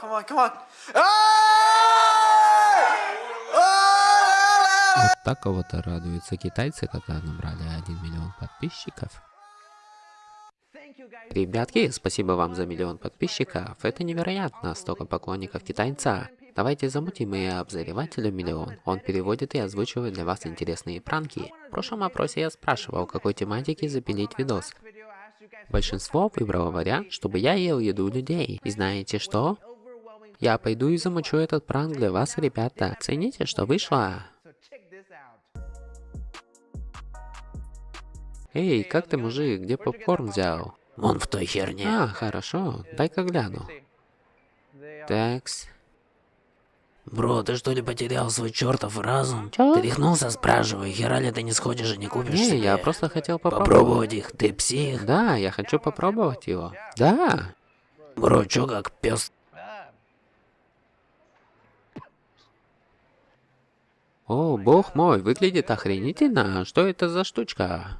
Come on, come on. Вот так кого-то радуются китайцы, когда набрали 1 миллион подписчиков. Ребятки, спасибо вам за миллион подписчиков. Это невероятно, столько поклонников китайца. Давайте замутим и обозревателю миллион. Он переводит и озвучивает для вас интересные пранки. В прошлом опросе я спрашивал, какой тематики запилить видос. Большинство выбрало вариант, чтобы я ел еду людей. И знаете что? Я пойду и замучу этот пранк для вас, ребята. Цените, что вышло. Эй, как ты, мужик, где попкорн взял? Вон в той херне. А, хорошо, дай-ка гляну. Такс. Бро, ты что ли потерял свой чертов разум? Чё? Ты рехнулся, спрашиваю, хера ли ты не сходишь и не купишь Не, себе? я просто хотел попробовать. Попробовать их, ты псих? Да, я хочу попробовать его. Да. Бро, чё как пес? О, бог мой, выглядит охренительно. Что это за штучка?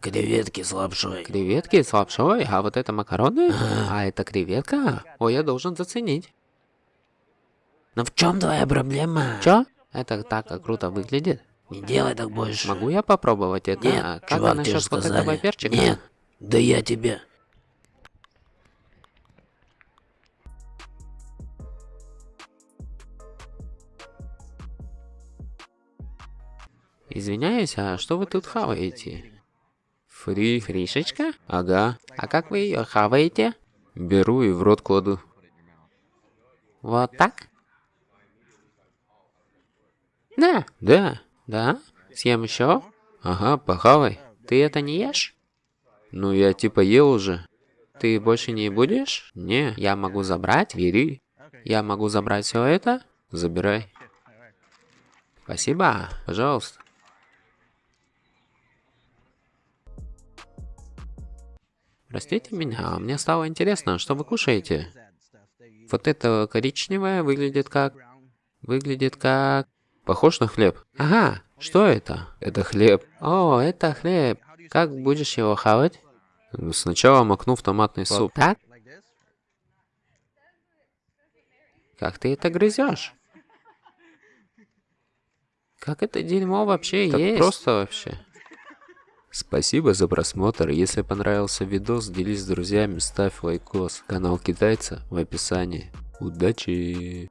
Креветки с лапшой. Креветки с лапшой? А вот это макароны? А это креветка? О, я должен заценить. Но в чем твоя проблема? Чё? Это так круто выглядит. Не делай так больше. Могу я попробовать это? Нет, А как чувак, тебе насчет вот сказали. этого перчика? Нет, да я тебе. Извиняюсь, а что вы тут хаваете? Фри. Фришечка? Ага. А как вы ее хаваете? Беру и в рот кладу. Вот так? Да. Да. Да? Съем еще? Ага, похавай. Ты это не ешь? Ну, я типа ел уже. Ты больше не будешь? Не, я могу забрать. Бери. Я могу забрать все это? Забирай. Спасибо. Пожалуйста. Простите меня, а мне стало интересно, что вы кушаете? Вот это коричневое выглядит как... Выглядит как... Похож на хлеб. Ага, что это? Это хлеб. О, это хлеб. Как будешь его хавать? Сначала макну в томатный суп. Так? Как ты это грызешь? Как это дерьмо вообще Так есть? просто вообще. Спасибо за просмотр. Если понравился видос, делись с друзьями, ставь лайкос. Канал китайца в описании. Удачи!